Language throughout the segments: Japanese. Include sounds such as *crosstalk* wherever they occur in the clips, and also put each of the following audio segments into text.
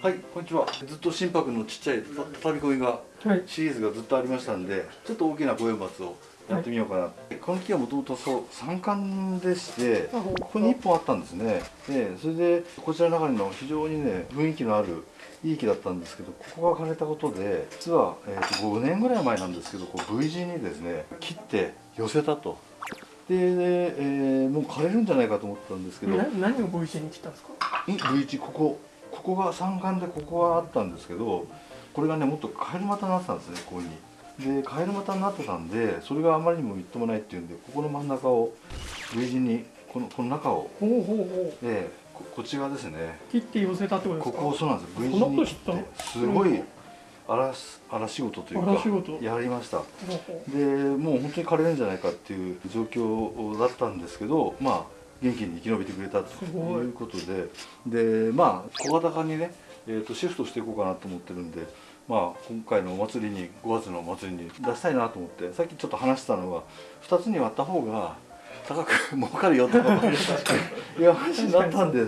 はい、こんにちは。ずっと心拍のちっちゃいた畳み込みがはいシリーズがずっとありましたんで、ちょっと大きな五葉松をやってみようかな。この木はもともとそう三冠でして、あここに一本あったんですね。で、それでこちらの中にの非常にね雰囲気のあるいい木だったんですけど、ここが枯れたことで、実は、えー、と5年ぐらい前なんですけど、こう V 字にですね切って寄せたと。で、えーもう枯れるんじゃないかと思ったんですけど、な何を V 字に切ったんですか？ん V 字ここここが三冠でここがあったんですけどこれがねもっとカエル股になってたんですねここに。でカエル股になってたんでそれがあまりにもみっともないっていうんでここの真ん中を V 字にこのこの中をほうほうほう。でここっち側ですね。切って寄せたってことですか？ここをそうなんです V 字に切ってすごい荒し荒仕事というかやりました。でもう本当に枯れるんじゃないかっていう状況だったんですけどまあ元気に生き延びてくれたとい。いうことで。でまあ小型化にね、えー、とシフトしていこうかなと思ってるんでまあ今回のお祭りに5月のお祭りに出したいなと思ってさっきちょっと話したのは2つに割った方が高く儲かるよとかいう話になったんで。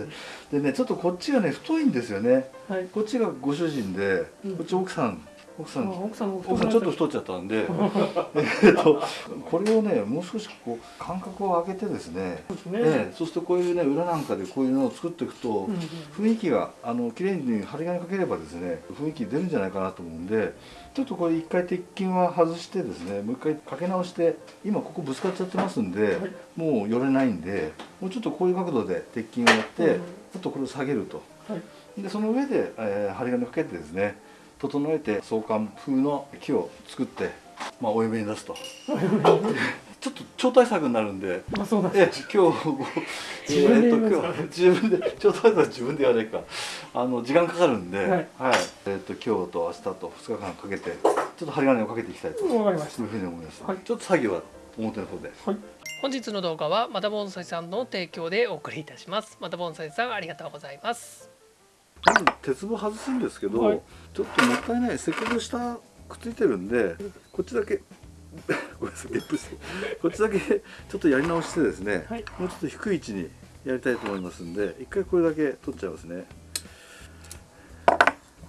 でねちょっとこっちがね太いんですよね。うはい。こっちがご主人でうん。こっち奥さん奥さあん奥さんちょっと太っちゃったんで。*laughs* えっとこれをねもう少しこう間隔を空けてですね。そうですね、ええそうするとこういうね裏なんかでこういうのを作っていくと、うんうん雰囲気があの綺麗に針金かければですね雰囲気出るんじゃないかなと思うんでちょっとこれ一回鉄筋は外してですねもう一回かけ直して今ここぶつかっちゃってますんで、はい。もう寄れないんでもうちょっとこういう角度で鉄筋をやって、うんちょっとこれを下げると。はい。でその上で、えー針金をかけてですね整えて相関風の木を作って、まあ、お嫁に出すと。*laughs* ちょっと超大作になるんで。まあそうだえ今日自分でえー今日自分で超大作は自分でやれか。あの時間かかるんで、はい。えー、と今日と明日と2日間かけてちょっと針金をかけていきたいと。わかりましそういうふうに思います、はい。ちょっと作業は表の方で。たはい。本日の動画はまた盆栽さんの提供でお送りいたします。また盆栽さんありがとうございます鉄棒外すんですけど、はい。ちょっともったいない。せっかく下くっついてるんでこっちだけ *laughs* ごめんなさいゲップして。こっちだけちょっとやり直してですね、はい。もうちょっと低い位置にやりたいと思いますんで一回これだけ取っちゃいますね。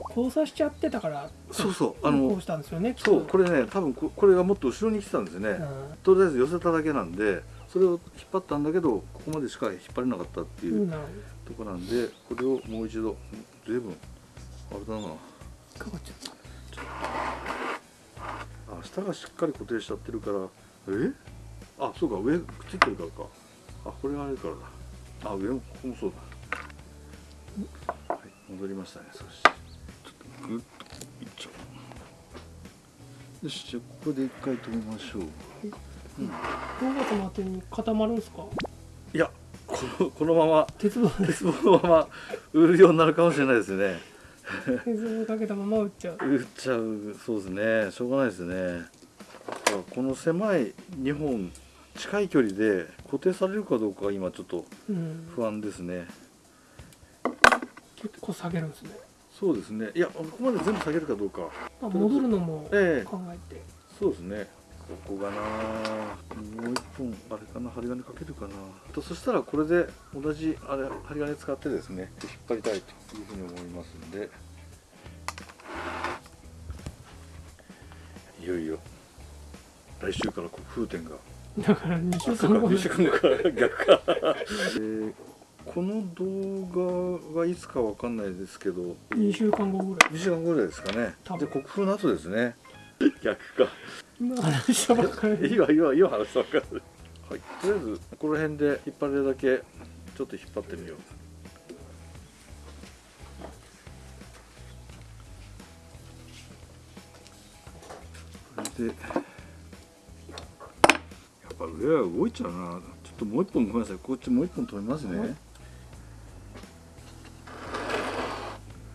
交差しちゃってたからそうそう。あのこうしたんですよねそう。これね多分ここれがもっと後ろに来てたんですね、うん。とりあえず寄せただけなんでそれを引っ張ったんだけどここまでしか引っ張れなかったっていうとこなんでこれをもう一度ずいぶんあれだな。かかっちゃった。あ下がしっかり固定しちゃってるからえ？あそうか上くっついてるからか。あこれがあれからだ。あ上もここもそうだ。はい戻りましたね少し。ちょっとグッといっちゃう。よしじゃあここで一回止めましょう5月の後に固まるんですか？いやこのこのまま鉄棒で鉄棒のまま売るようになるかもしれないですね。鉄棒かけたまま打っちゃう。売っちゃうそうですね。しょうがないですね。この狭い2本近い距離で固定されるかどうかが今ちょっとうん。不安ですね。結構下げるんですね。そうですね。いやここまで全部下げるかどうか。まあ戻るのもええ。考えて。そうですねここがな。もう一本あれかな針金かけるかな。とそしたらこれで同じあれ針金使ってですね引っ張りたいというふうに思いますんで。いよいよ来週からこう風天が。だから2週間後。2週間後から逆か、*laughs* えーこの動画がいつかわかんないですけど。2週間後ぐらい。2週間後ぐらいですかね。で国風の後ですね。*laughs* 逆か。今話したばっかり。いいわいいわいいわ話した分かるはい。とりあえずこの辺で引っ張れるだけちょっと引っ張ってみよう。これで。やっぱ上は動いちゃうな。ちょっともう一本ごめんなさい。こっちもう一本止めますね、はい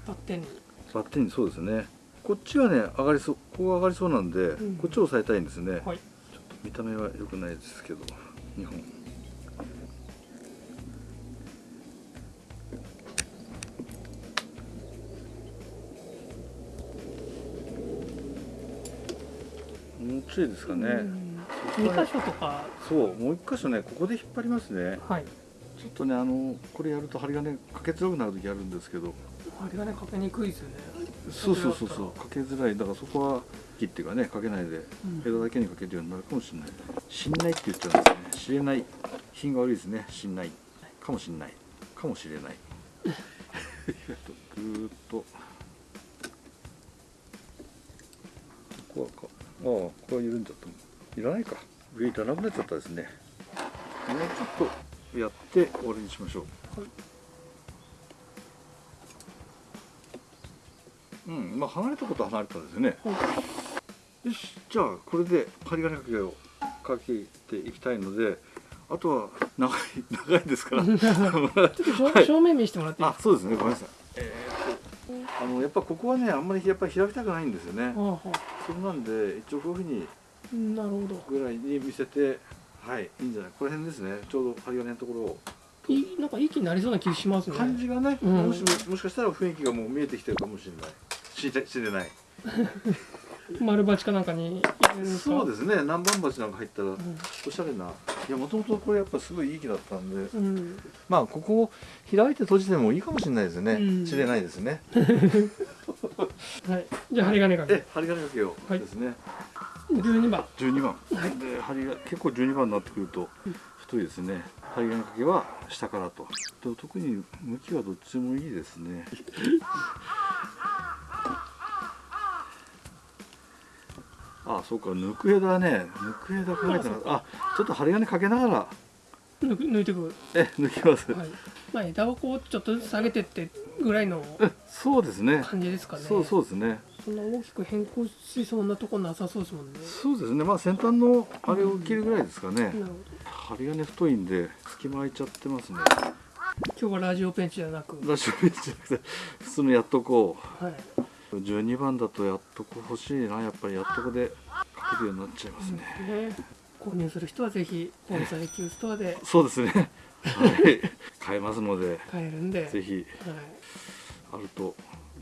バッテン。にバッテンそうですねこっちはね上がりそうここが上がりそうなんで、ん。こっちを押さえたいんですね、はい。ちょっと見た目は良くないですけど2本。もうちょいですかね、うん。2箇所とか。そうもう一箇所ねここで引っ張りますね。はい。ちょっとねあのこれやると針金かけづらくなる時あるんですけど。針金かけにくいですよねそうそうそうそう。かけづらい。だからそこは木っていうかねかけないでうん。枝だけにかけるようになるかもしれない。しんない。って言っちゃうんですね知れない。品が悪いですね。しんない。かもしんない。かもしれない。*laughs* ぐーっと。ここはかああここは緩んじゃったいらないか。上いらなくなっちゃったですね。もうちょっとやって終わりにしましょう。はいうんまあ離れたことは離れたですよね。はよしじゃあこれで針金かけをかけていきたいのであとは長い長いですから。*laughs* ちょっと正,、面見せてもらっていいあそうですね。ごめんなさい。えーっとあのやっぱここはねあんまりやっぱり開きたくないんですよね。あはそれなんで一応こういうふうにあなるほど。ぐらいに見せてはいいいんじゃない？この辺ですね。ちょうど針金のところをいいなんか息になりそうな気しますね。感じがね、うん。もしももしかしたら雰囲気がもう見えてきてるかもしれない。しれしれない。丸鉢かなんかにそうですね。南蛮鉢なんか入ったらうん。おしゃれな。いやもともとこれやっぱすごいいい木だったんで。うん。まあここを開いて閉じてもいいかもしれないですね、うん。知れないですね。はい。じゃあ針金かけ。え針金かけよう。はい。ですね、12番。12番、で針が結構12番になってくると太いですね。針金かけは下からと。と特に向きはどっちもいいですね。*laughs* あそうか。抜く枝ね。抜く枝考えてなかった。あちょっと針金かけながら。抜く抜いてく。え抜きます、はい。まあ枝をこうちょっとずつ下げてってぐらいのそうですね。感じですかね。そうそうですね。そんな大きく変更しそうなとこなさそうですもんね。そうですね。まあ先端のあれを切るぐらいですかね、なるほど針金太いんで隙間空いちゃってますね。今日はラジオペンチじゃなく。ラッシュベンチじゃなくて普通のやっとこはい、う12番だとやっとこ欲しいな。やっぱりやっとこでかけるようになっちゃいますね、ね。購入する人はぜひ盆栽級ストアで。そうですね。はい。買えますので買えるんで。ぜひはい。あると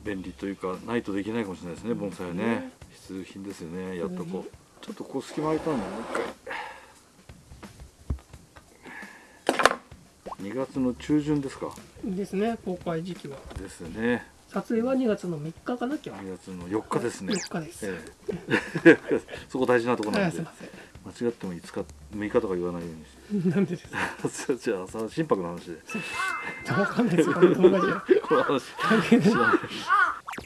便利というかないとできないかもしれないですね盆栽はね。必需品ですよねやっとこちょっとこう隙間空いたのもう一2月の中旬ですか。ですね公開時期は。ですね。撮影は2月の3日かな今日2月の4日ですね。4日です、ええ。*laughs* そこ大事なところなんで。間違っても5日6日とか言わないようにしなんでですか？て *laughs* じゃあさ心拍の話で。*laughs* わかんないですこの動画じゃ。この話。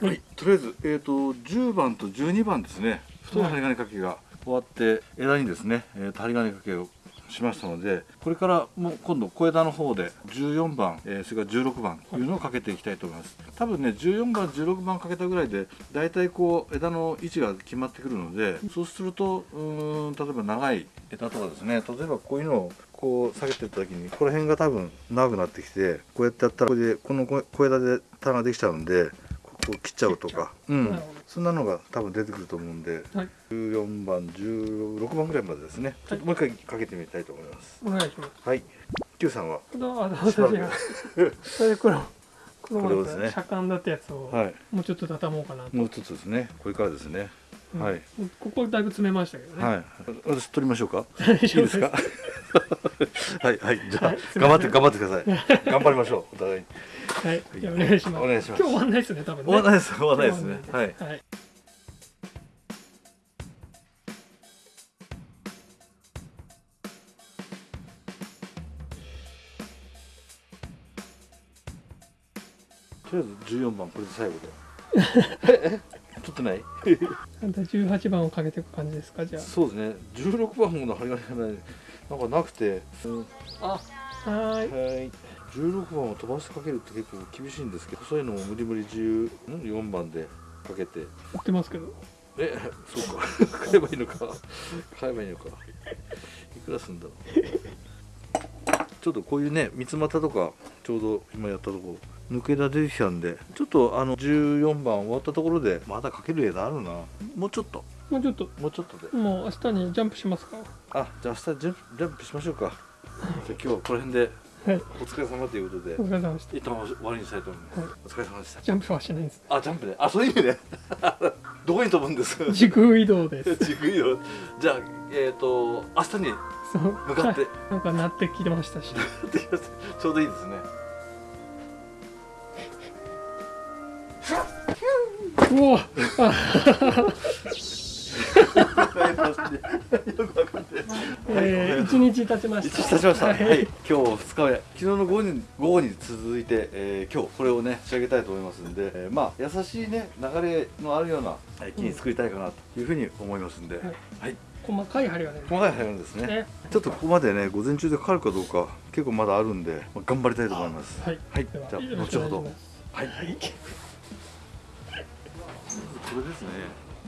はい。とりあえず、えー、と10番と12番ですね。太い針金掛けが終わって枝にですね、えー、と針金掛けをしましたのでこれからもう今度小枝の方で14番、えーそれから16番というのをかけていきたいと思います。多分ね14番16番かけたぐらいで大体こう枝の位置が決まってくるのでそうするとうーん例えば長い枝とかですね例えばこういうのをこう下げてった時にこの辺が多分長くなってきてこうやってやったらこれでこの小枝で棚ができちゃうんでここを切っちゃうとか。うん。そんなのが多分出てくると思うんで。はい。14番16番ぐらいまでですね。ちょっともう一回かけてみたいと思います。お願いします。はい。Q さんは？私が。それでこのこのこれをですね。車間だったやつをはい。もうちょっと畳もうかなと、もう一つですね。これからですね。うん。はい。ここだいぶ詰めましたけどね、はい。私取りましょうか？大いい丈夫です。か？*laughs* はいはい。じゃあはい頑張って頑張ってください。頑張りましょう。お互いにはい。お願いします。お願いします。今日終わんないですね多分ね。終わらないです終わらないですね。はい。はい。とりあえず14番これで最後で。*laughs* 取ってない？あんた18番をかけていく感じですかじゃそうですね。16番の針金がねなんかなくて、うんあはーい。はい16番を飛ばしてかけるって結構厳しいんですけどそういうのも無理無理14番でかけて。売ってますけど。え *laughs* そうか。*laughs* 買えばいいのか。買えばいいのか。いくらすんだろう。ちょっとこういうね三つ股とかちょうど今やったとこ抜け枝出てきたんでちょっとあの14番終わったところでまだかける枝あるな。もうちょっと。もうちょっと。もうちょっとで。もう明日にジャンプしますか？あじゃあ明日ジャンプジャンプしましょうか。じゃあ今日はこの辺ではいお疲れ様ということで。お疲れ様でした。一旦終わりにしたいと思います、はい。お疲れ様でした。ジャンプはしないんです。あジャンプであそういう意味で *laughs* どこに飛ぶんです？か時空移動です。*laughs* 地区移動。じゃあえっ、と明日に向かって。はい。なんかなってきてました。しちょうどいいですね。おお。えー、一日経ちました。一日経ちました。は、はいい。今日二日目、昨日の午後に午後に続いて、えー今日これをね仕上げたいと思いますんで、えーまあ優しいね流れのあるようなえー木に作りたいかなというふうに思いますんで、はいはい。細かい針がね。細かい入るんですねねちょっとここまでね午前中でかかるかどうか結構まだあるんで、まあ、頑張りたいと思います。はい。はい。じゃあ後ほど。はい。はい。これですね。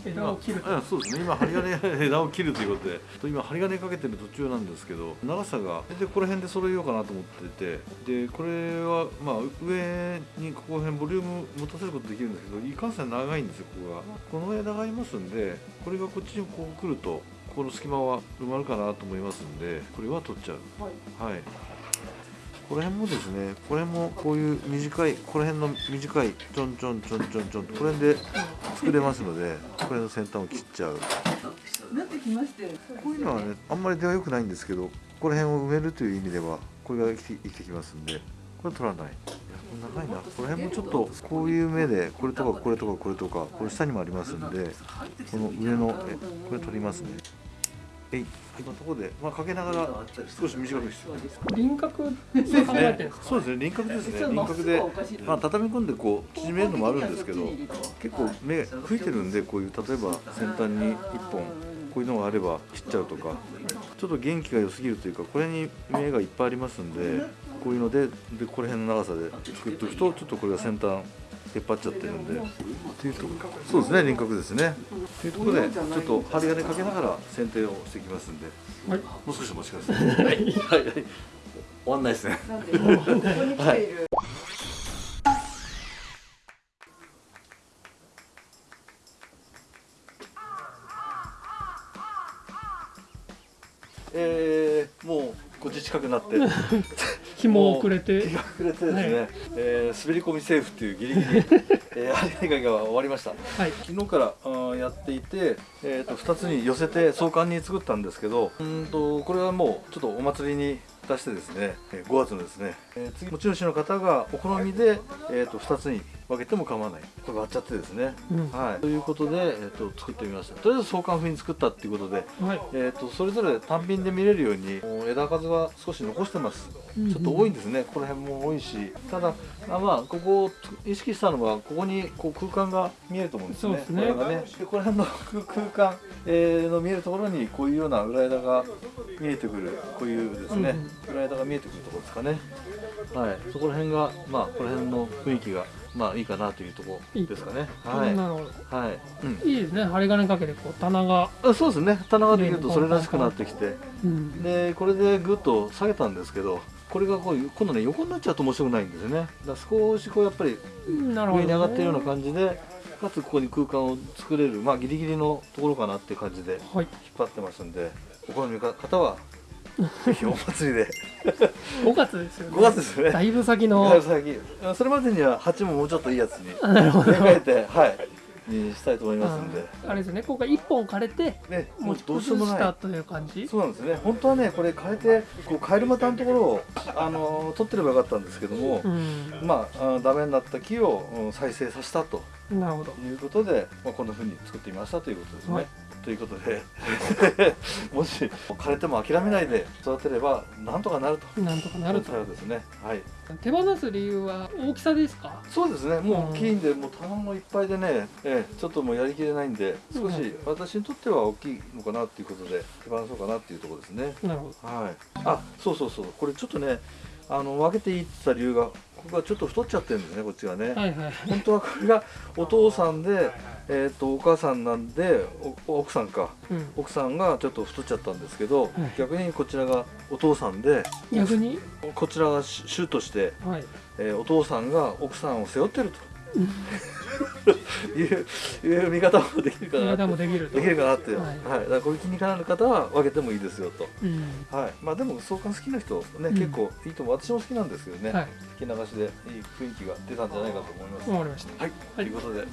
枝を切ると。あそうですね。今針金 *laughs* 枝を切るということで。と今針金かけてる途中なんですけど長さがでこの辺で揃えようかなと思ってて。でこれはまあ上にここら辺ボリューム持たせることできるんですけどいかんせん長いんですよここが。この枝がありますんでこれがこっちにこう来るとここの隙間は埋まるかなと思いますんでこれは取っちゃう。はいこの辺もですねこれもこういう短いこの辺の短いちょんちょんちょんちょんちょんこれで作れますのでこれの先端を切っちゃう。なってきましてこういうのはねあんまり出は良くないんですけどこの辺を埋めるという意味ではこれが生きて生きますんでこれ取らない。長いな。この辺もちょっとこういう目でこれとかこれとかこれとかこれ下にもありますんでこの上のえこれ取りますねえい。こんなところで、まあ、かけながら少し短くして。輪郭。で考えてるんですか？そうですね。輪郭ですね。輪郭でまあ畳み込んでこう縮めるのもあるんですけど結構目吹いてるんでこういう例えば先端に1本こういうのがあれば切っちゃうとかちょっと元気が良すぎるというかこれに目がいっぱいありますんでこういうのででこれ辺の長さで作っておくとちょっとこれが先端出っ張っちゃってるんで。っていうとそうですね輪郭ですね。というところでちょっと針金かけながら剪定をしていきますんで。はい。もう少しお待ちください。はい。はい。はい。終わんないですね。なんでここに来ている。えー、もうこっち近くなって紐をくれて。日。が暮れてですね、はい。えー滑り込みセーフっていうギリギリ、*laughs* えー、針金が終わりました。はい。昨日からあーやっていて、えー、と2つに寄せて相関に作ったんですけどうーんとこれはもうちょっとお祭りに出してですねえー5月のですね、えー次持ち主の方がお好みで、えー、と2つに分けても構わないこれ割っちゃってですね、うん。はい、ということで、えー、と作ってみました。とりあえず相関風に作ったっていうことではい。えー、とそれぞれ単品で見れるように枝数は少し残してます。うんちょっと多いんですね、この辺も多いし。ただあまあここを意識したのはここにこう空間が見えると思うんですね。そうですね。これがね。でこの辺の空空間、えーの見えるところにこういうような裏枝が見えてくる。こういうですね、裏枝が見えてくるところですかね。はい。そこら辺がまあこの辺の雰囲気がまあいいかなというところですかね。はい。はい、うん。いいですね。針金かけてこう棚が。あそうですね。棚ができるとそれらしくなってきて。うん。でこれでぐっと下げたんですけどこれがこう今度ね横になっちゃうと面白くないんですよねだから少しこうやっぱり上に上がってるような感じでかつここに空間を作れるまあギリギリのところかなっていう感じではい。引っ張ってますんでお好みの方はぜひお祭りで *laughs* 5月ですよね。5月ですねだいぶ先だの。から先あそれまでには鉢ももうちょっといいやつにあなるほど。植え替えてはいにしたいと思いますんであれですね。今回1本枯れてねも持ちうどうしようも崩なたという感じ？そうなんですね本当はねこれ変えてこうカエル股のところをあの取ってればよかったんですけども、うん。まああダメになった木をうん再生させたとなるほど。いうことで、まあ、こんな風に作ってみましたということですね。はいということで *laughs* もし枯れても諦めないで育てればなんとかなると。なんとかなると。ですね。はい。手放す理由は大きさですか？そうですね。もううん大きいんで、もう棚もいっぱいでね、ええちょっともうやりきれないんで、少し私にとっては大きいのかなっていうことで手放そうかなっていうところですね。なるほど。はい。あ、そうそうそう。これちょっとね、あの分けていいって言った理由が、ここがちょっと太っちゃってるんですね、こっちがね。はいはい。本当はこれがお父さんで、えー、とお母さんなんでお奥さんかうん。奥さんがちょっと太っちゃったんですけど、はい逆にこちらがお父さんで逆に？こちらが主主として、はい。えーお父さんが奥さんを背負ってるといういう見方もできるかな体ってもできると。できるかなって、ははいいだからこういう気になる方は分けてもいいですよと。うん。はい、まあでも相関好きな人ね、うん結構いいと思う私も好きなんですけどね、はい。聞き流しでいい雰囲気が出たんじゃないかと思います。わかりました。はい、ということで、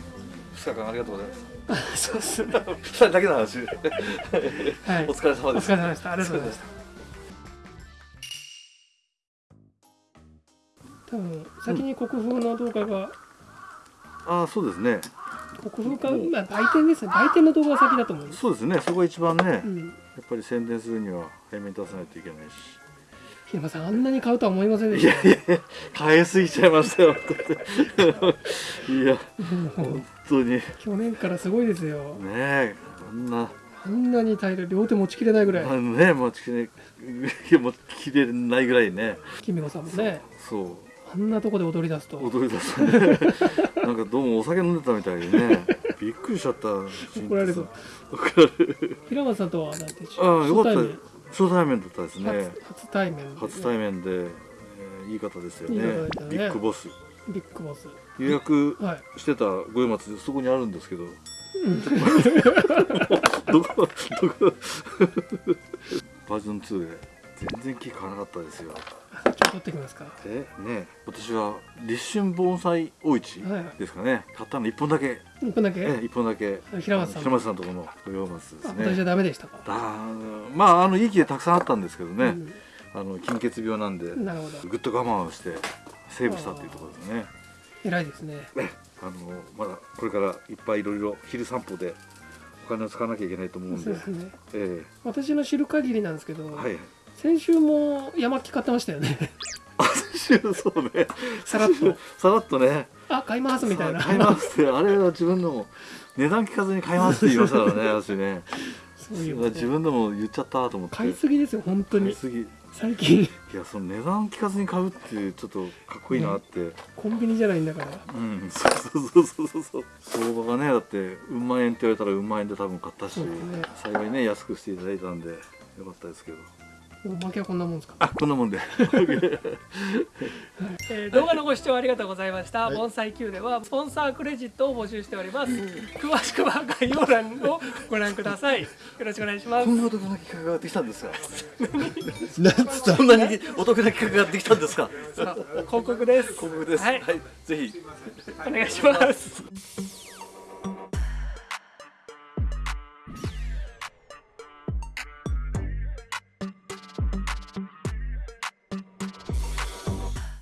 2日間ありがとうございます。そうですね。*laughs* 2人だけの話。はい。お疲れ様おです。疲れ様でした。ありがとうございました。多分先に国風の動画がああ、そうですね。国分か、まあ、売店です。ね売店の動画が先だと思うそうですね。そこが一番ね、やっうん、ぱり宣伝するには早めに出さないといけないし。平間さんあんなに買うとは思いませんでした。買いすぎちゃいましたよいや本当に。ね去年からすごいですよ。えあんな。あんなに大量両手持ちきれないぐらい。あのね持ちきれ持ちきれないぐらいね。キミコさんもね。そうあんなとこで踊り出すと。踊り出す。ね *laughs* なんかどうもお酒飲んでたみたいにね。*laughs* びっくりしちゃった。怒られる怒られる。平松さんとはなんてああよかった。初対面。だったですね。初初対面で。初対面で、えーいい方ですよね。ね。ビッグボス。ビッグボス。予約はい。してた五葉松でそこにあるんですけど。どこどこ *laughs* バージョン2で全然木買わなかったですよ。取ってきますか？えね私は立春盆栽大市はい。はいですかね。買ったの1本だけ。一分だけ？え1本だけ。平松さん平松さんのところの五葉松ですあ私はねダメでしたか？だまああのいい木でたくさんあったんですけどね、うん。あの金欠病なんでなるほど。ぐっと我慢をしてセーブしたっていうところですね。偉いですね。ねあのまだこれからいっぱいいろいろ昼散歩でお金を使わなきゃいけないと思うんで。そうですね。え私の知る限りなんですけど、えはい先週も山木買ってましたよね。そうね。さらっと。さらっとね。あ買いますみたいな。買いますってあれは自分でも値段聞かずに買いますって言いましたからね *laughs* 私ね。そういう自分でも言っちゃったと思って買いすぎですよ本当に。最近。やその値段聞かずに買うっていうちょっとかっこいいなって、コンビニじゃないんだから。うん。そうそうそうそうそう。相場がねだってうん万円って言われたらうん万円で多分買ったし、ね。幸いね安くしていただいたんでよかったですけどおまけはこんなもんですか？あこんなもんで *laughs* えー動画のご視聴ありがとうございました。盆栽 Q ではスポンサークレジットを募集しております。詳しくは概要欄をご覧ください。よろしくお願いしますこ。んなお得な企画ができたんですか？*laughs* そんなにお得な企画ができたんですか？広告です。広告ですはいはい、ぜひお願いします。